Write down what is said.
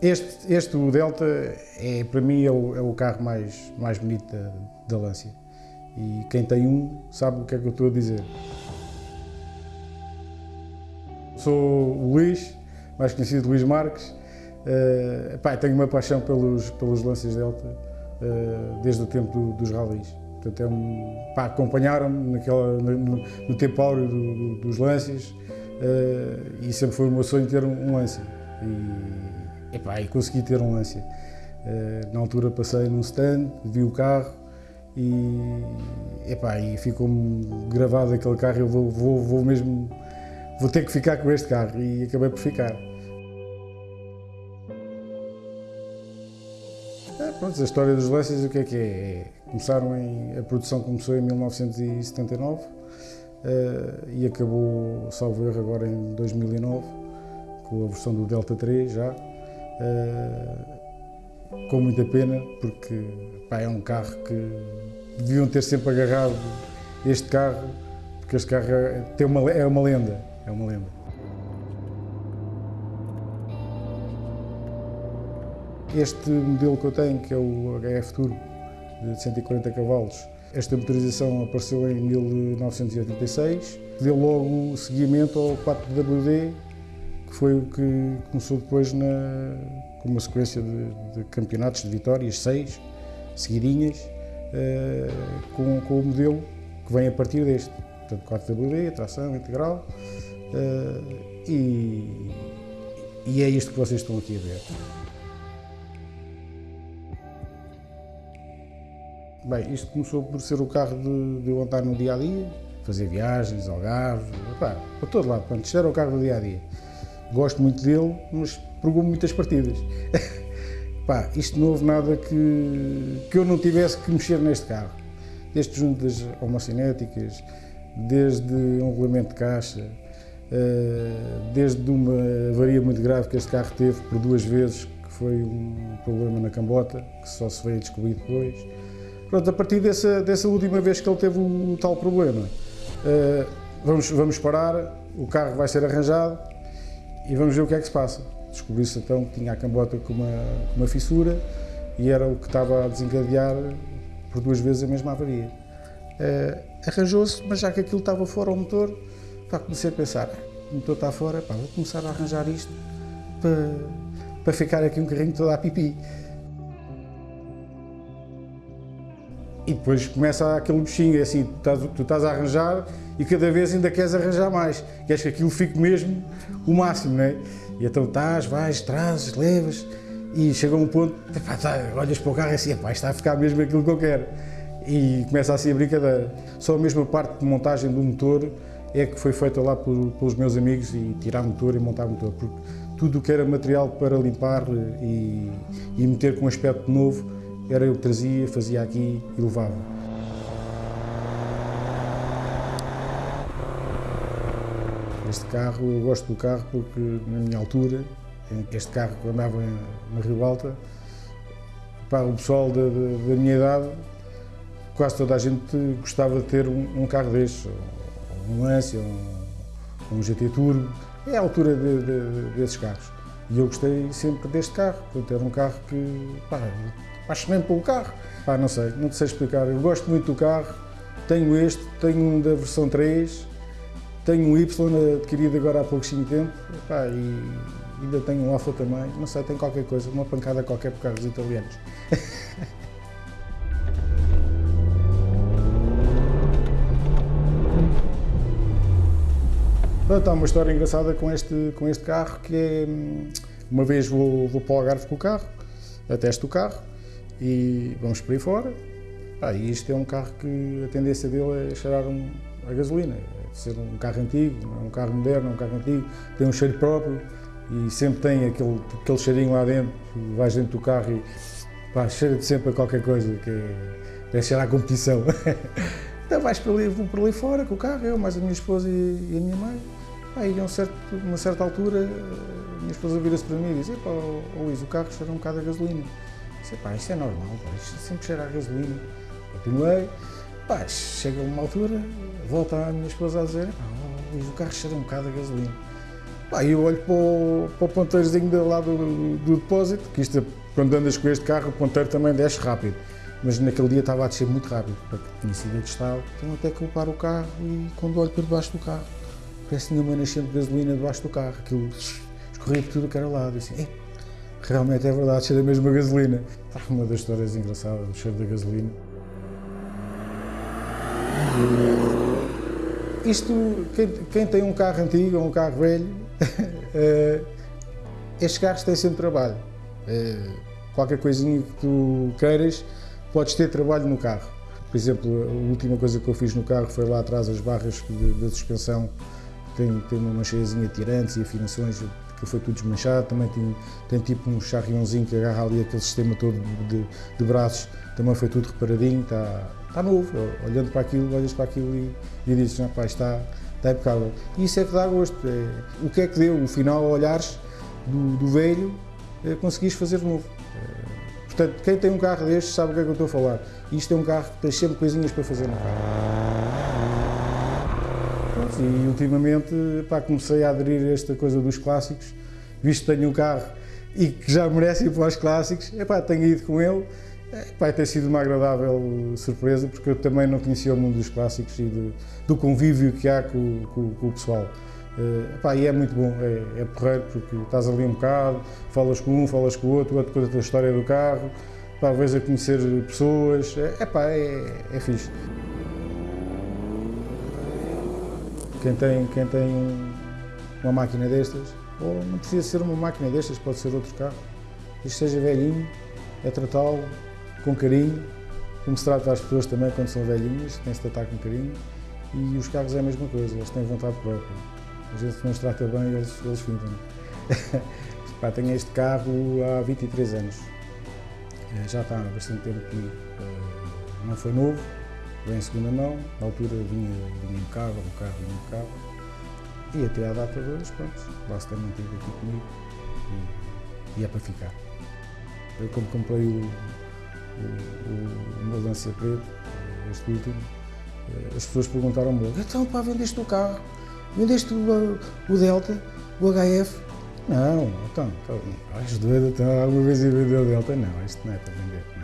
Este, este, o Delta, é, para mim, é o, é o carro mais, mais bonito da, da Lancia. E quem tem um sabe o que é que eu estou a dizer. Sou o Luís, mais conhecido Luís Marques. Uh, pá, tenho uma paixão pelos, pelos Lancias Delta uh, desde o tempo do, dos rallies. Portanto, é um, acompanharam-me no, no, tempo áureo do, do, dos Lancias uh, e sempre foi o meu sonho ter um, um Lancia. E, epá, e consegui ter um Lancia. Uh, na altura passei num stand, vi o carro e, epá, e ficou-me gravado aquele carro. Eu vou, vou, vou mesmo vou ter que ficar com este carro e acabei por ficar. É, pronto, a história dos Lancias o que é que é? é começaram em, a produção começou em 1979 uh, eh, e acabou, salvo erro, agora em 2009 com a versão do Delta 3 já. Uh, com muita pena, porque pá, é um carro que deviam ter sempre agarrado este carro, porque este carro é, uma, é uma lenda, é uma lenda. Este modelo que eu tenho, que é o HF Turbo, de 140 cavalos, esta motorização apareceu em 1986, deu logo seguimento ao 4WD, que foi o que começou depois na, com uma sequência de, de campeonatos de vitórias, seis, seguidinhas, uh, com, com, o modelo que vem a partir deste. Portanto, 4WD, tração integral, uh, e, e é isto que vocês estão aqui a ver. Bem, isto começou por ser o carro de, de eu andar no dia a dia, fazer viagens, Algarve, para todo lado. Portanto, isto era o carro do dia a dia. Gosto muito dele, mas pegou muitas partidas. Pá, isto não houve nada que, que eu não tivesse que mexer neste carro. Desde junto das homocinéticas, desde um regulamento de caixa, eh, desde uma avaria muito grave que este carro teve por duas vezes, que foi um problema na cambota, que só se veio descobrir depois. Pronto, a partir dessa, dessa última vez que ele teve o, o tal problema, uh, vamos, vamos parar, o carro vai ser arranjado e vamos ver o que é que se passa. Descobriu-se então que tinha a cambota com uma, uma fissura e era o que estava a desencadear por duas vezes a mesma avaria. Uh, Arranjou-se, mas já que aquilo estava fora o motor, pá, comecei a pensar, o motor está fora, pá, vou começar a arranjar isto para, para ficar aqui um carrinho todo a pipi. E depois começa aquele bichinho, é assim, tu estás, tu estás, a arranjar e cada vez ainda queres arranjar mais. Queres que aquilo fique mesmo o máximo, não é? E então estás, vais, trazes, levas e chega um ponto, epá, tá, olhas para o carro e assim, epá, está a ficar mesmo aquilo que eu quero. E começa assim a brincadeira. Só a mesma parte de montagem do motor é que foi feita lá por, pelos meus amigos e tirar motor e montar motor, porque tudo o que era material para limpar e, e meter com um aspecto novo era eu que trazia, fazia aqui e levava. Este carro, eu gosto do carro porque na minha altura, este carro que andava na Rio Alta, para o pessoal da, da, minha idade, quase toda a gente gostava de ter um, um carro destes, um Lancia, um, um GT Turbo, é a altura de, de, desses carros. E eu gostei sempre deste carro, porque era um carro que pá, apaixonei pelo carro. Pá, não sei, não sei explicar. Eu gosto muito do carro, tenho este, tenho um da versão 3, tenho um Y adquirido agora há pouquinho tempo pá, e ainda tenho um Alfa também. Não sei, tem qualquer coisa, uma pancada qualquer por carros italianos. Pronto, há uma história engraçada com este, com este carro que é, hum, uma vez vou, vou para o Algarve com o carro, atesto o carro, e vamos por aí fora. E isto é um carro que a tendência dele é cheirar um, a gasolina, é ser um carro antigo, é um carro moderno, é um carro antigo, tem um cheiro próprio e sempre tem aquele, aquele cheirinho lá dentro, vais dentro do carro e pá, cheira-te sempre a qualquer coisa, que é, é cheirar a competição. então vais para ali, vou para ali fora com o carro, eu, mais a minha esposa e, e a minha mãe. Aí, a um certo, uma certa altura, a minha esposa vira-se para mim e diz: Pá, oh, Luís, o carro cheira um bocado a gasolina. Disse, pá, isto é normal, pá, isto sempre cheira a gasolina. Continuei, pá, chega uma altura, volta a minha esposa a dizer, pá, o carro cheira um bocado a gasolina. Pá, eu olho para o, para o ponteirozinho lá do, do depósito, que isto, quando andas com este carro, o ponteiro também desce rápido. Mas naquele dia estava a descer muito rápido, porque tinha sido atestado. Então até que eu paro o carro e quando olho para debaixo do carro, parece que tinha uma nascente de gasolina debaixo do carro. Aquilo escorria por tudo que era lado. E assim, realmente é verdade, cheira mesmo a gasolina. Uma das histórias engraçadas, o cheiro da gasolina. Isto, quem, quem, tem um carro antigo ou um carro velho, eh, estes carros têm sempre trabalho. Eh, qualquer coisinha que tu queiras, podes ter trabalho no carro. Por exemplo, a última coisa que eu fiz no carro foi lá atrás as barras da suspensão, tem, tem uma mancheiazinha de tirantes e afinações, que foi tudo desmanchado, também tem, tem tipo um charriãozinho que agarra ali aquele sistema todo de, de braços, também foi tudo reparadinho, está, está novo, olhando para aquilo, olhas para aquilo e, e dizes, não, pá, está, está impecável. E isso é que dá gosto, é, o que é que deu, o final, olhares do, do velho, é, conseguires fazer novo. É, portanto, quem tem um carro destes sabe o que é que eu estou a falar. Isto é um carro que tem sempre coisinhas para fazer no carro. E ultimamente pá, comecei a aderir a esta coisa dos clássicos, visto que tenho um carro e que já merece ir para os clássicos, epá, tenho ido com ele. Epá, tem sido uma agradável surpresa porque eu também não conhecia o mundo dos clássicos e de, do convívio que há com, com, com o pessoal. Uh, epá, e é muito bom, é, é porreiro porque estás ali um bocado, falas com um, falas com o outro, o outro conta a história do carro, pá, vez a conhecer pessoas, é, epá, é, é fixe. Quem tem, quem tem uma máquina destas, ou não precisa ser uma máquina destas, pode ser outro carro, isto seja velhinho, é tratá-lo com carinho, como se trata as pessoas também quando são velhinhas, tem-se tratar com carinho, e os carros é a mesma coisa, eles têm vontade própria. Às vezes se não os trata bem, eles, eles fintam. Pá, tenho este carro há 23 anos, eh, já está há bastante tempo comigo. Eh, não foi novo, em segunda mão, na altura vinha, vinha impecável, o carro vinha impecável. E até à data de hoje, pronto, lá se tem mantido aqui comigo e, e, é para ficar. Eu como comprei o, o, o meu Lancia preto, este último, eh, as pessoas perguntaram-me então pá, vendeste o carro, vendeste o, o Delta, o HF? Não, então, estás doido, então, alguma vez ia vender o Delta? Não, isto não é para vender.